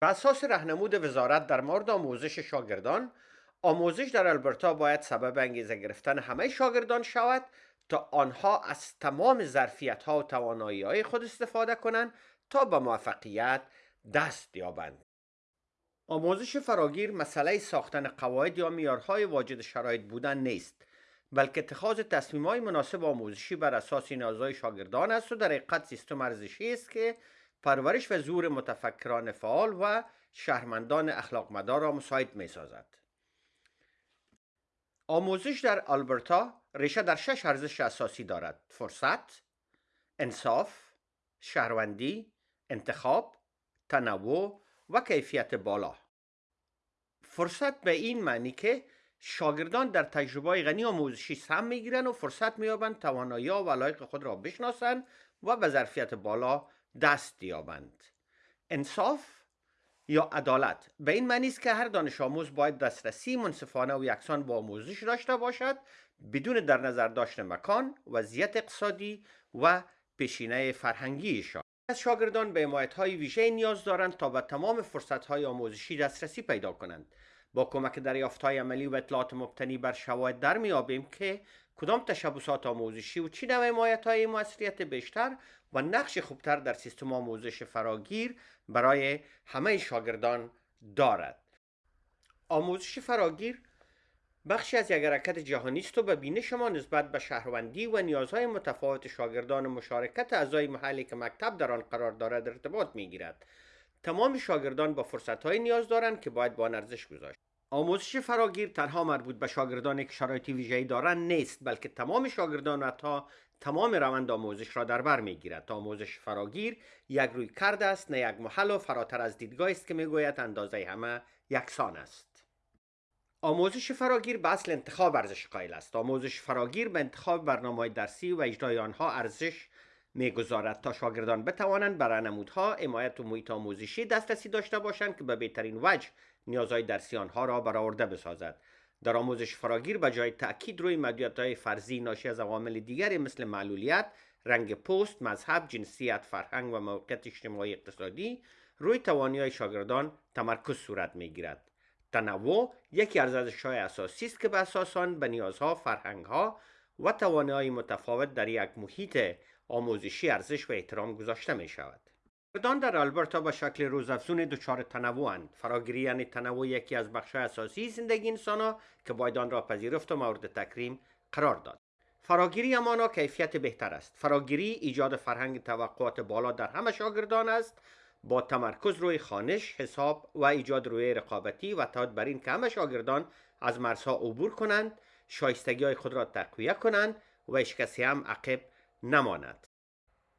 بر اساس رهنمود وزارت در مورد آموزش شاگردان آموزش در البرتا باید سبب انگیزه گرفتن همه شاگردان شود تا آنها از تمام ظرفیت ها و توانایی های خود استفاده کنند تا به موفقیت دست یابند. آموزش فراگیر مسئله ساختن قواعد یا میارهای واجد شرایط بودن نیست بلکه اتخاذ تصمیم های مناسب آموزشی بر اساس نیازهای شاگردان است و در حقیقت سیستم ارزشی است که پرورش و زور متفکران فعال و شهرمندان اخلاق مدار را مساعد می سازد. آموزش در آلبرتا ریشه در شش ارزش اساسی دارد فرصت انصاف شهروندی انتخاب تنوع و کیفیت بالا فرصت به این معنی که شاگردان در تجربه غنی آموزشی سهم می‌گیرند و فرصت مییابند توانایی و علایق خود را بشناسند و به ظرفیت بالا دست یابند. انصاف یا عدالت؟ به این معنی است که هر دانش آموز باید دسترسی منصفانه و یکسان با آموزش داشته باشد بدون در نظر داشتن مکان وضعیت اقتصادی و پیشینه فرهنگیشان. از شاگردان به حمایت های ویژه نیاز دارند تا به تمام فرصت های آموزشی دسترسی پیدا کنند. با کمک دریافت های عملی و اطلاعات مبتنی بر شواهد در میابیم که کدام تشبسات آموزشی و چی نوع حمایت های موثریت بیشتر و نقش خوبتر در سیستم آموزش فراگیر برای همه شاگردان دارد. آموزش فراگیر بخشی از یک حرکت جهانی است و به بینش ما نسبت به شهروندی و نیازهای متفاوت شاگردان و مشارکت اعضای محلی که مکتب در آن قرار دارد ارتباط می‌گیرد. تمام شاگردان با فرصتهایی نیاز دارند که باید با ارزش گذاشت. آموزش فراگیر تنها مربوط به شاگردانی که شرایطی ویژه‌ای دارند نیست بلکه تمام شاگردان و تا تمام روند آموزش را در بر می‌گیرد. تا آموزش فراگیر یک روی کرده است نه یک محل و فراتر از دیدگاه است که می‌گوید اندازه همه یکسان است. آموزش فراگیر به اصل انتخاب ارزش قائل است. آموزش فراگیر به انتخاب برنامه درسی و اجرای آنها ارزش می‌گذارد تا شاگردان بتوانند بر نمودها حمایت و محیط آموزشی دسترسی داشته باشند که به بهترین وجه نیازهای درسی آنها را برآورده بسازد. در آموزش فراگیر به جای تاکید روی های فرضی ناشی از عوامل دیگری مثل معلولیت رنگ پوست مذهب جنسیت فرهنگ و موقعیت اجتماعی اقتصادی روی توانی های شاگردان تمرکز صورت می‌گیرد. تنوع یکی از ارزش‌های اساسی است که به اساس آن به نیازها فرهنگها و توانایی متفاوت در یک محیط آموزشی ارزش و احترام گذاشته می شود. شاگردان در آلبرتا با شکل روزافزون دچار تنوعند فراگیری یعنی تنوع یکی از بخش اساسی زندگی انسان که باید آن را پذیرفت و مورد تکریم قرار داد. فراگیری همانا کیفیت بهتر است. فراگیری ایجاد فرهنگ توقعات بالا در همه شاگردان است. با تمرکز روی خانش حساب و ایجاد روی رقابتی و تاید بر این که همه شاگردان از مرزها عبور کنند شایستگی های خود را تقویه کنند و هیچ هم عقب نماند.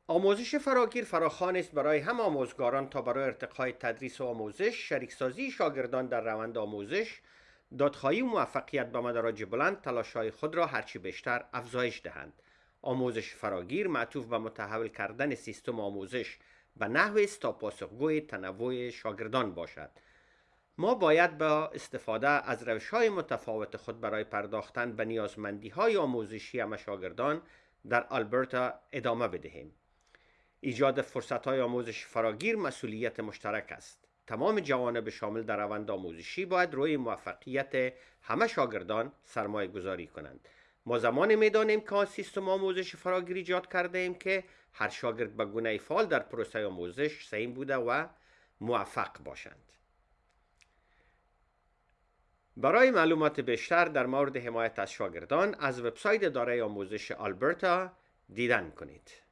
آموزش فراگیر فراخوان است برای هم آموزگاران تا برای ارتقای تدریس و آموزش شریکسازی شاگردان در روند آموزش دادخواهی و موفقیت به مدراج بلند تلاشهای خود را هرچی بیشتر افزایش دهند. آموزش فراگیر معطوف به متحول کردن سیستم آموزش به نحوی است تا پاسخگوی تنوع شاگردان باشد. ما باید با استفاده از روش های متفاوت خود برای پرداختن به نیازمندی های آموزشی همه شاگردان در آلبرتا ادامه بدهیم. ایجاد فرصت های آموزش فراگیر مسئولیت مشترک است. تمام جوانب شامل در روند آموزشی باید روی موفقیت همه شاگردان سرمایه گذاری کنند. ما زمان می‌دانیم که سیستم آموزش فراگیر ایجاد کرده ایم که هر شاگرد به گونه فعال در پروسه آموزش سعیم بوده و موفق باشند. برای معلومات بیشتر در مورد حمایت از شاگردان از وبسایت دارای آموزش آلبرتا دیدن کنید.